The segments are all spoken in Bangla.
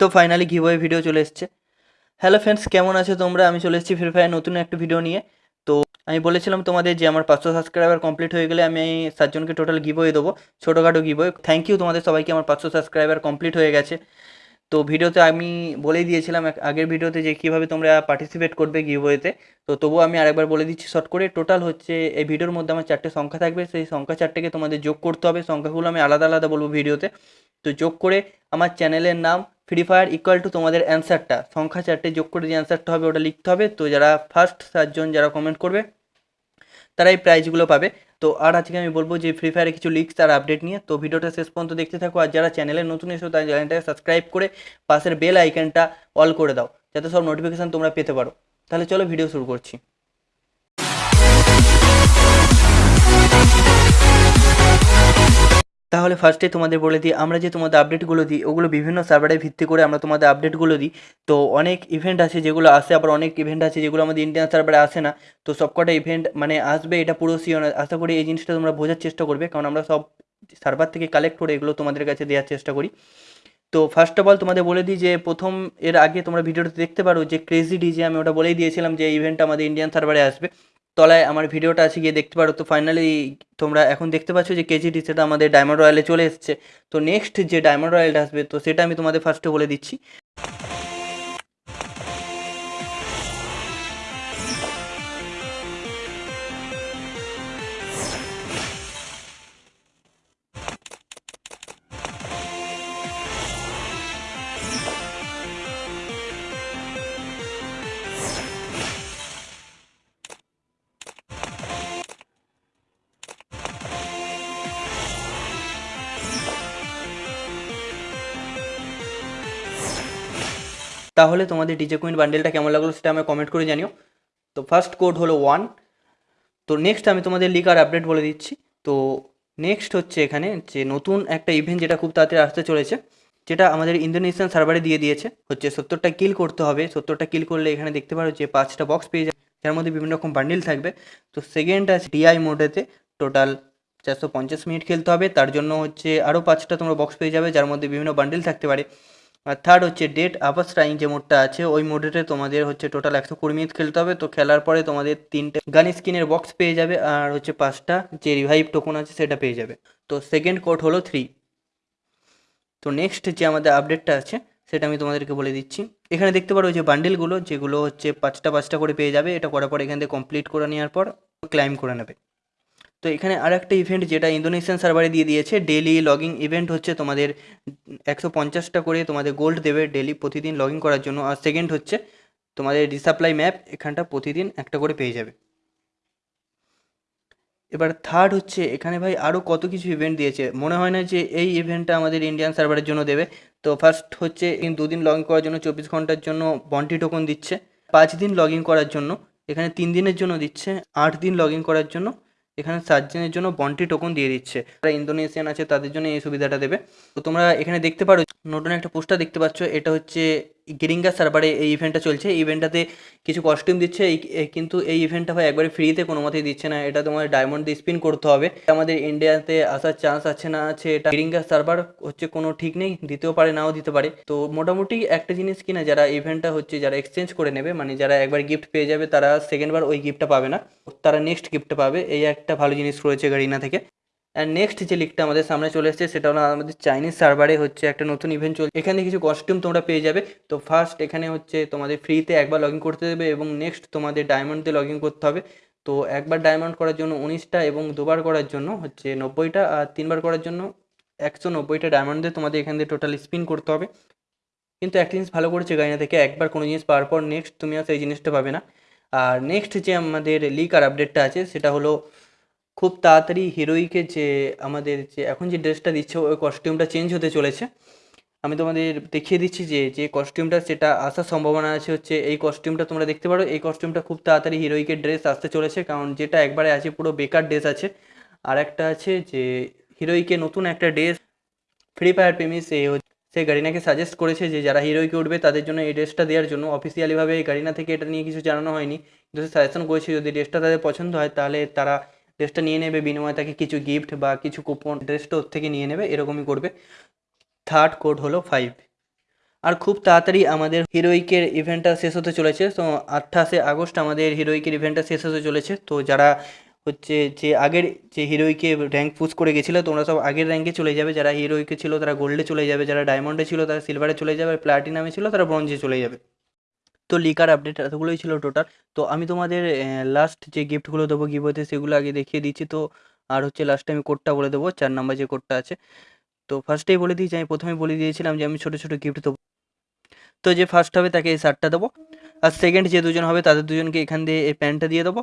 তো ফাইনালি গিভওয়ে ভিডিও চলে এসছে। হ্যালো ফ্রেন্ডস কেমন আছো তোমরা? আমি চলে এসেছি ফ্রি ফায়ার নতুন একটা ভিডিও নিয়ে। তো আমি বলেছিলাম তোমাদের যে আমার পাঁচশো সাবস্ক্রাইবার কমপ্লিট হয়ে গেলে আমি সাতজনকে টোটাল গিভওয়ে দেবো, ছোটোখাটো গিভওয়ে থ্যাংক ইউ তোমাদের সবাইকে, আমার পাঁচশো সাবস্ক্রাইবার কমপ্লিট হয়ে গেছে। তো ভিডিওতে আমি বলেই দিয়েছিলাম আগের ভিডিওতে যে কীভাবে তোমরা পার্টিসিপেট করবে গিভওয়েতে তো। তবুও আমি আরেকবার বলে দিচ্ছি শর্ট করে টোটাল হচ্ছে এই ভিডিওর মধ্যে আমার চারটে সংখ্যা থাকবে। সেই সংখ্যা চারটেকে তোমাদের যোগ করতে হবে। সংখ্যাগুলো আমি আলাদা আলাদা বলব ভিডিওতে। তো যোগ করে আমার চ্যানেলের নাম ফ্রি ফায়ার ইকুয়াল টু তোমাদের অ্যান্সারটা সংখ্যা চারটে যোগ করে যে অ্যান্সারটা হবে, ওটা লিখতে হবে। তো যারা ফার্স্ট সাতজন যারা কমেন্ট করবে, তারা এই প্রাইজগুলো পাবে। তো আর আজকে আমি বলব যে ফ্রি ফায়ারে কিছু লিক্স আর আপডেট নিয়ে। তো ভিডিওটা শেষ পর্যন্ত দেখতে থাকো। আর যারা চ্যানেলে নতুন এসো, তার চ্যানেলটাকে সাবস্ক্রাইব করে পাশের বেল আইকনটা অল করে দাও। যাতে সব নোটিফিকেশান তোমরা পেতে পারো। তাহলে চলো ভিডিও শুরু করছি। তাহলে ফার্স্টে তোমাদের বলে দিই, আমরা যে তোমাদের আপডেটগুলো দিই, ওগুলো বিভিন্ন সার্ভারে ভিত্তি করে আমরা তোমাদের আপডেটগুলো দিই। তো অনেক ইভেন্ট আছে যেগুলো আসে, আবার অনেক ইভেন্ট আছে যেগুলো আমাদের ইন্ডিয়ান সার্ভারে আসে না। তো সবকটা ইভেন্ট মানে আসবে, এটা পুরো না আশা করি এই জিনিসটা তোমরা বোঝার চেষ্টা করবে, কারণ আমরা সব সার্ভার থেকে কালেক্ট করে এগুলো তোমাদের কাছে দেওয়ার চেষ্টা করি। তো ফার্স্ট অফ অল তোমাদের বলে দিই যে, প্রথম এর আগে তোমরা ভিডিওটা দেখতে পারো যে ক্রেজি ডিজে আমি ওটা বলেই দিয়েছিলাম যে ইভেন্ট আমাদের ইন্ডিয়ান সার্ভারে আসবে। তলায় আমার ভিডিওটা আছে, গিয়ে দেখতে পারো। তো ফাইনালি তোমরা এখন দেখতে পাচ্ছ যে কেজিটি সেটা আমাদের ডায়মন্ড রয়্যালে চলে এসছে। তো নেক্সট যে ডায়মন্ড রয়্যালটা আসবে, তো সেটা আমি তোমাদের ফার্স্টে বলে দিচ্ছি। তাহলে তোমাদের ডিজে কুইন বান্ডেলটা কেমন লাগল সেটা আমায় কমেন্ট করে জানিও। তো ফার্স্ট কোড হলো ওয়ান তো নেক্সট আমি তোমাদের লিক আর আপডেট বলে দিচ্ছি। তো নেক্সট হচ্ছে এখানে যে নতুন একটা ইভেন্ট যেটা খুব তাড়াতাড়ি আসতে চলেছে, যেটা আমাদের ইন্দোনেশিয়ান সার্ভারে দিয়ে দিয়েছে। হচ্ছে সত্তরটা কিল করতে হবে। সত্তরটা কিল করলে এখানে দেখতে পারো যে পাঁচটা বক্স পেয়ে যাবে, যার মধ্যে বিভিন্ন রকম বান্ডিল থাকবে। তো সেকেন্ড আছে ডিআই মোডেতে টোটাল চারশো পঞ্চাশ মিনিট খেলতে হবে। তার জন্য হচ্ছে আরও পাঁচটা তোমরা বক্স পেয়ে যাবে, যার মধ্যে বিভিন্ন বান্ডিল থাকতে পারে। আর থার্ড হচ্ছে ডেট আপার স্ট্রাইং যে মোডটা আছে, ওই মোডেতে তোমাদের হচ্ছে টোটাল একশো কুড়ি মিনিট খেলতে হবে। তো খেলার পরে তোমাদের তিনটে গান স্কিনের বক্স পেয়ে যাবে আর হচ্ছে পাঁচটা যে রিভাইভ টোকন আছে সেটা পেয়ে যাবে। তো সেকেন্ড কোড হলো থ্রি তো নেক্সট যে আমাদের আপডেটটা আছে, সেটা আমি তোমাদেরকে বলে দিচ্ছি। এখানে দেখতে পারো যে বান্ডেলগুলো যেগুলো হচ্ছে পাঁচটা পাঁচটা করে পেয়ে যাবে, এটা করার পর এখান থেকে কমপ্লিট করে নেওয়ার পর ক্লাইম করে নেবে। তো এখানে আর একটা ইভেন্ট যেটা ইন্দোনেশিয়ান সার্ভারে দিয়ে দিয়েছে ডেলি লগিং ইভেন্ট হচ্ছে তোমাদের একশো পঞ্চাশটা করে তোমাদের গোল্ড দেবে ডেলি প্রতিদিন লগ করার জন্য। আর সেকেন্ড হচ্ছে তোমাদের রিসাপ্লাই ম্যাপ এখানটা প্রতিদিন একটা করে পেয়ে যাবে। এবার থার্ড হচ্ছে, এখানে ভাই আরও কত কিছু ইভেন্ট দিয়েছে। মনে হয় না যে এই ইভেন্টটা আমাদের ইন্ডিয়ান সার্ভারের জন্য দেবে। তো ফার্স্ট হচ্ছে ইন দুদিন লগ ইন করার জন্য চব্বিশ ঘণ্টার জন্য বন্টি টোকন দিচ্ছে। পাঁচ দিন লগ ইন করার জন্য, এখানে তিন দিনের জন্য দিচ্ছে, আট দিন লগ ইন করার জন্য। এখানে সাতজনের জন্য বন্টি টোকন দিয়ে দিচ্ছে। যারা ইন্দোনেশিয়ান আছে তাদের জন্য এই সুবিধাটা দেবে। তো তোমরা এখানে দেখতে পারো নতুন একটা পোস্টার দেখতে পাচ্ছ, এটা হচ্ছে গেরিঙ্গা সার্ভারে এই ইভেন্টটা চলছে। ইভেন্টটাতে কিছু কস্টিউম দিচ্ছে কিন্তু এই ইভেন্টটা ভাই একবারে ফ্রিতে কোনো মতেই দিচ্ছে না। এটা তোমার ডায়মন্ড স্পিন করতে হবে। আমাদের ইন্ডিয়াতে আসার চান্স আছে না আছে এটা গেরিঙ্গা সার্ভার হচ্ছে কোনো ঠিক নেই, দিতেও পারে, নাও দিতে পারে। তো মোটামুটি একটা জিনিস কিনা, যারা ইভেন্টটা হচ্ছে, যারা এক্সচেঞ্জ করে নেবে মানে যারা একবার গিফট পেয়ে যাবে, তারা সেকেন্ডবার ওই গিফটটা পাবে না। তারা নেক্সট গিফটটা পাবে। এই একটা ভালো জিনিস রয়েছে গারিনা থেকে। অ্যান্ড নেক্সট যে লিকটা আমাদের সামনে চলে এসেছে, সেটা হলো আমাদের চাইনিজ সার্ভারে হচ্ছে একটা নতুন ইভেন্ট চলছে। এখানে কিছু কস্টিউম তোমরা পেয়ে যাবে। তো ফার্স্ট এখানে হচ্ছে তোমাদের ফ্রিতে একবার লগ করতে দেবে এবং নেক্সট তোমাদের ডায়মন্ড দিয়ে লগ করতে হবে। তো একবার ডায়মন্ড করার জন্য উনিশটা এবং দুবার করার জন্য হচ্ছে নব্বইটা আর তিনবার করার জন্য একশো নব্বইটা ডায়মন্ড দিয়ে তোমাদের এখান দিয়ে টোটাল স্পিন করতে হবে। কিন্তু একটা জিনিস ভালো করেছে গাইনা থেকে, একবার কোনো জিনিস পাওয়ার পর নেক্সট তুমি আর সেই জিনিসটা পাবে না। আর নেক্সট যে আমাদের লিক আর আপডেটটা আছে, সেটা হলো খুব তাড়াতাড়ি হিরোইকে যে আমাদের যে এখন যে ড্রেসটা দিচ্ছে, ওই কস্টিউমটা চেঞ্জ হতে চলেছে। আমি তোমাদের দেখিয়ে দিচ্ছি যে যে কস্টিউমটা সেটা আসার সম্ভাবনা আছে হচ্ছে, এই কস্টিউমটা তোমরা দেখতে পারো। এই কস্টিউমটা খুব তাড়াতাড়ি হিরোইকে ড্রেস আসতে চলেছে, কারণ যেটা একবারে আছে, পুরো বেকার ড্রেস আছে। আর একটা আছে যে হিরোইকে নতুন একটা ড্রেস ফ্রি ফায়ার প্রেমিস সে সে গারিনাকে সাজেস্ট করেছে যে, যারা হিরোইকে উঠবে, তাদের জন্য এই ড্রেসটা দেওয়ার জন্য। অফিসিয়ালিভাবে এই গারিনা থেকে এটা নিয়ে কিছু জানানো হয়নি। কিন্তু সাজেশন করেছে, যদি ড্রেসটা তাদের পছন্দ হয়, তাহলে তারা ড্রেসটা নিয়ে নেবে, বিনিময়ে তাকে কিছু গিফট বা কিছু কুপন ড্রেসটা ওর থেকে নিয়ে নেবে, এরকমই করবে। থার্ড কোড হলো ফাইভ আর খুব তাড়াতাড়ি আমাদের হিরোইকের ইভেন্টটা শেষ হতে চলেছে। তো আঠাশে আগস্ট আমাদের হিরোইকের ইভেন্টটা শেষ হতে চলেছে। তো যারা হচ্ছে যে আগের যে হিরোইকে র্যাঙ্ক পুশ করে গেছিল, তোমরা সব আগের র্যাঙ্কে চলে যাবে। যারা হিরোইকে ছিল, তারা গোল্ডে চলে যাবে। যারা ডায়মন্ডে ছিল, তারা সিলভারে চলে যাবে। প্লাটিনামে ছিল, তারা ব্রঞ্জে চলে যাবে। তো লিকার আপডেট এতগুলোই ছিল টোটাল তো আমি তোমাদের লাস্ট যে গিফটগুলো দেবো গিভওয়েতে সেগুলো আগে দেখিয়ে দিচ্ছি। তো আর হচ্ছে লাস্টে আমি কোডটা বলে দেবো, চার নাম্বার যে কোডটা আছে। তো ফার্স্টেই বলে দিয়েছি, আমি প্রথমে বলে দিয়েছিলাম যে আমি ছোটো ছোটো গিফট দেবো। তো যে ফার্স্ট হবে তাকে এই শার্টটা দেবো। আর সেকেন্ড যে দুজন হবে তাদের দুজনকে এখান দিয়ে এই প্যান্টটা দিয়ে দেবো।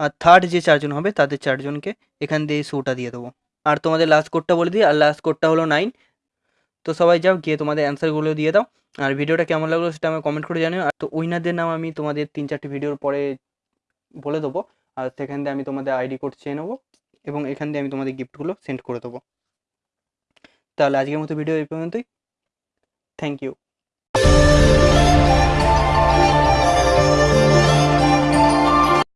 আর থার্ড যে চারজন হবে তাদের চারজনকে এখান দিয়ে এই শ্যুটা দিয়ে দেবো। আর তোমাদের লাস্ট কোডটা বলে দিই, আর লাস্ট কোডটা হলো নাইন তো সবাই যাও, গিয়ে তোমাদের অ্যান্সারগুলো দিয়ে দাও। আর ভিডিওটা কেমন লাগল সেটা আমি কমেন্ট করে জানিও। আর তো উইনারদের নাম আমি তোমাদের তিন চারটি ভিডিওর পরে বলে দেবো। আর সেখান দিয়ে আমি তোমাদের আইডি কোড চেয়ে নেব এবং এখান দিয়ে আমি তোমাদের গিফটগুলো সেন্ড করে দেবো। তাহলে আজকের মতো ভিডিও এই পর্যন্তই। Thank you